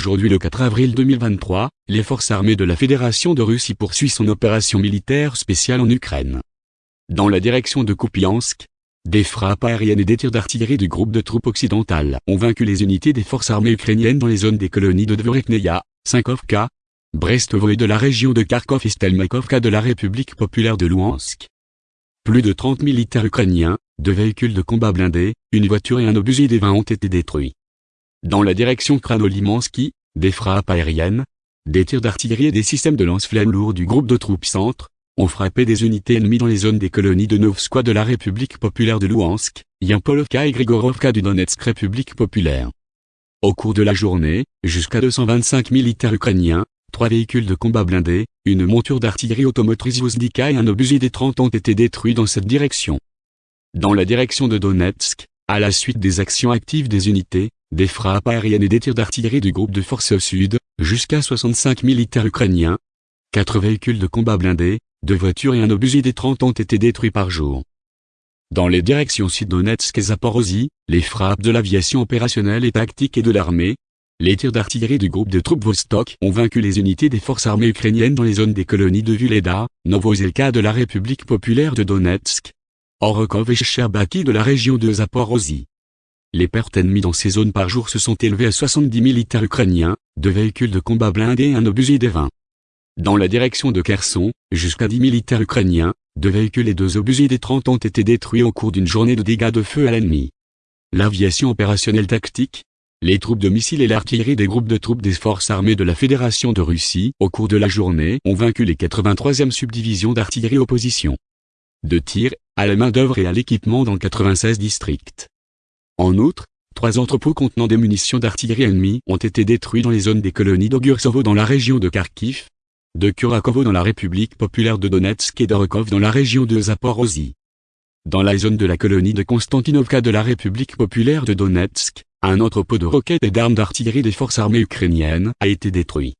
Aujourd'hui le 4 avril 2023, les forces armées de la Fédération de Russie poursuivent son opération militaire spéciale en Ukraine. Dans la direction de Kupiansk, des frappes aériennes et des tirs d'artillerie du groupe de troupes occidentales ont vaincu les unités des forces armées ukrainiennes dans les zones des colonies de Dvorekneia, Sinkovka, Brestovo et de la région de Kharkov et Stelmakovka de la République populaire de Louhansk. Plus de 30 militaires ukrainiens, deux véhicules de combat blindés, une voiture et un obusier des 20 ont été détruits. Dans la direction Kranolimansky, des frappes aériennes, des tirs d'artillerie et des systèmes de lance-flammes lourds du groupe de troupes centre, ont frappé des unités ennemies dans les zones des colonies de Novskoye de la République populaire de Louhansk, Yampolovka et Grigorovka du Donetsk République populaire. Au cours de la journée, jusqu'à 225 militaires ukrainiens, trois véhicules de combat blindés, une monture d'artillerie automotrice Vozdika et un obusier des 30 ont été détruits dans cette direction. Dans la direction de Donetsk, à la suite des actions actives des unités, des frappes aériennes et des tirs d'artillerie du groupe de forces sud, jusqu'à 65 militaires ukrainiens, quatre véhicules de combat blindés, deux voitures et un obusier des 30 ont été détruits par jour. Dans les directions Sud-Donetsk et Zaporozhye, les frappes de l'aviation opérationnelle et tactique et de l'armée, les tirs d'artillerie du groupe de troupes Vostok ont vaincu les unités des forces armées ukrainiennes dans les zones des colonies de Vuleda, Novozelka de la République populaire de Donetsk, Orokov et Sherbaki de la région de Zaporozhye. Les pertes ennemies dans ces zones par jour se sont élevées à 70 militaires ukrainiens, deux véhicules de combat blindés et un obusier des 20. Dans la direction de Kherson, jusqu'à 10 militaires ukrainiens, deux véhicules et deux obusiers des 30 ont été détruits au cours d'une journée de dégâts de feu à l'ennemi. L'aviation opérationnelle tactique, les troupes de missiles et l'artillerie des groupes de troupes des forces armées de la Fédération de Russie, au cours de la journée, ont vaincu les 83e subdivisions d'artillerie opposition. De tir, à la main-d'œuvre et à l'équipement dans 96 districts. En outre, trois entrepôts contenant des munitions d'artillerie ennemie ont été détruits dans les zones des colonies d'Ogursovo dans la région de Kharkiv, de Kurakovo dans la République populaire de Donetsk et d'Orokov dans la région de Zaporozhye. Dans la zone de la colonie de Konstantinovka de la République populaire de Donetsk, un entrepôt de roquettes et d'armes d'artillerie des forces armées ukrainiennes a été détruit.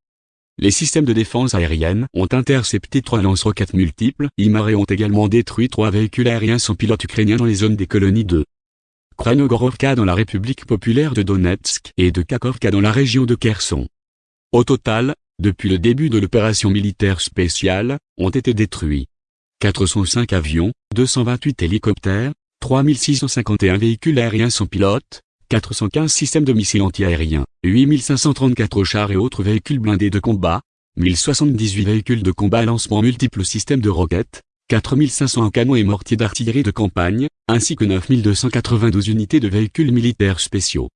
Les systèmes de défense aérienne ont intercepté trois lance-roquettes multiples, IMAR ont également détruit trois véhicules aériens sans pilote ukrainiens dans les zones des colonies de Kranogorovka dans la République populaire de Donetsk et de Kakovka dans la région de Kherson. Au total, depuis le début de l'opération militaire spéciale, ont été détruits 405 avions, 228 hélicoptères, 3651 véhicules aériens sans pilote, 415 systèmes de missiles antiaériens, 8534 chars et autres véhicules blindés de combat, 1078 véhicules de combat à lancement multiples systèmes de roquettes, 4500 canons et mortiers d'artillerie de campagne, ainsi que 9292 unités de véhicules militaires spéciaux.